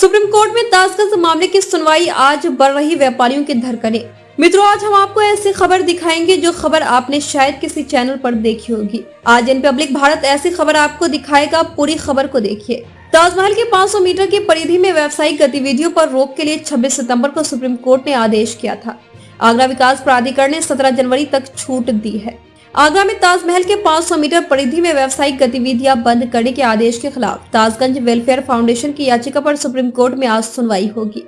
Supreme court में ताजगंज मामले की सुनवाई आज बढ़ रही, व्यापारियों के धरकने मित्रों, आज हम आपको ऐसी खबर दिखाएँगे जो खबर आपने शायद किसी चैनल पर देखी होगी। आज इन पब्लिक भारत ऐसी खबर आपको दिखाएगा, पूरी खबर को देखिए। ताजमहल के 500 मीटर की परिधि में व्यावसायिक गतिविधियों पर रोक के लिए 26 सितंबर को सुप्रीम कोर्ट ने आदेश किया था। आगरा विकास प्राधिकरण ने 17 जनवरी तक छूट दी है। आगरा में ताजमहल के 500 मीटर परिधि में व्यावसायिक गतिविधियाँ बंद करने के आदेश के खिलाफ ताजगंज वेलफेयर फाउंडेशन की याचिका पर सुप्रीम कोर्ट में आज सुनवाई होगी।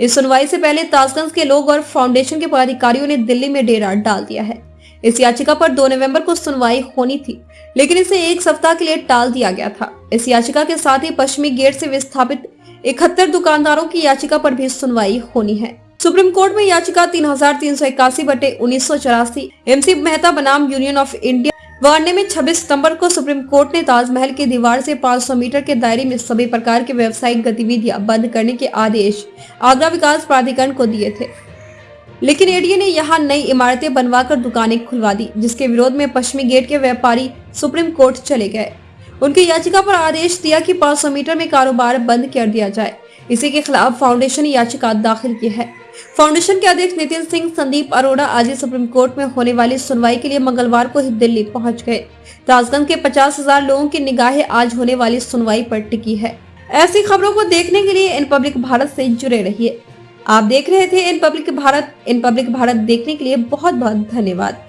इस सुनवाई से पहले ताजगंज के लोग और फाउंडेशन के पदाधिकारियों ने दिल्ली में डेरा डाल दिया है। इस याचिका पर 2 नवंबर को सुनवाई होनी थी, लेकिन इसे एक सप्ताह के लिए टाल दिया गया था। इस याचिका के साथ ही पश्चिमी गेट से विस्थापित इकहत्तर दुकानदारों की याचिका पर भी सुनवाई होनी है। सुप्रीम कोर्ट में याचिका तीन हज़ार तीन सौ इक्यासी बटे उन्नीस सौ चौरासी। एमसी मेहता बनाम यूनियन ऑफ़ इंडिया। वार्ने में 26 सितंबर को सुप्रीम कोर्ट ने ताजमहल की दीवार से 500 मीटर के दायरे में सभी प्रकार के व्यावसायिक गतिविधियाँ बंद करने के आदेश आगरा विकास प्राधिकरण को दिए थे। लेकिन एडीए ने यहाँ नई इमारतें बनवाकर दुकानें खुलवा दी, जिसके विरोध में पश्चिमी गेट के व्यापारी सुप्रीम कोर्ट चले गए। उनकी याचिका पर आदेश दिया कि 500 मीटर में कारोबार बंद कर दिया जाए। इसी के खिलाफ फाउंडेशन याचिका दाखिल की है। फाउंडेशन के अध्यक्ष नितिन सिंह, संदीप अरोड़ा आज सुप्रीम कोर्ट में होने वाली सुनवाई के लिए मंगलवार को ही दिल्ली पहुँच गए। राजगंज के पचास हज़ार लोगों की निगाहें आज होने वाली सुनवाई पर टिकी है। ऐसी खबरों को देखने के लिए इन पब्लिक भारत से जुड़े रहिए। आप देख रहे थे इन पब्लिक भारत, इन पब्लिक भारत देखने के लिए बहुत बहुत धन्यवाद।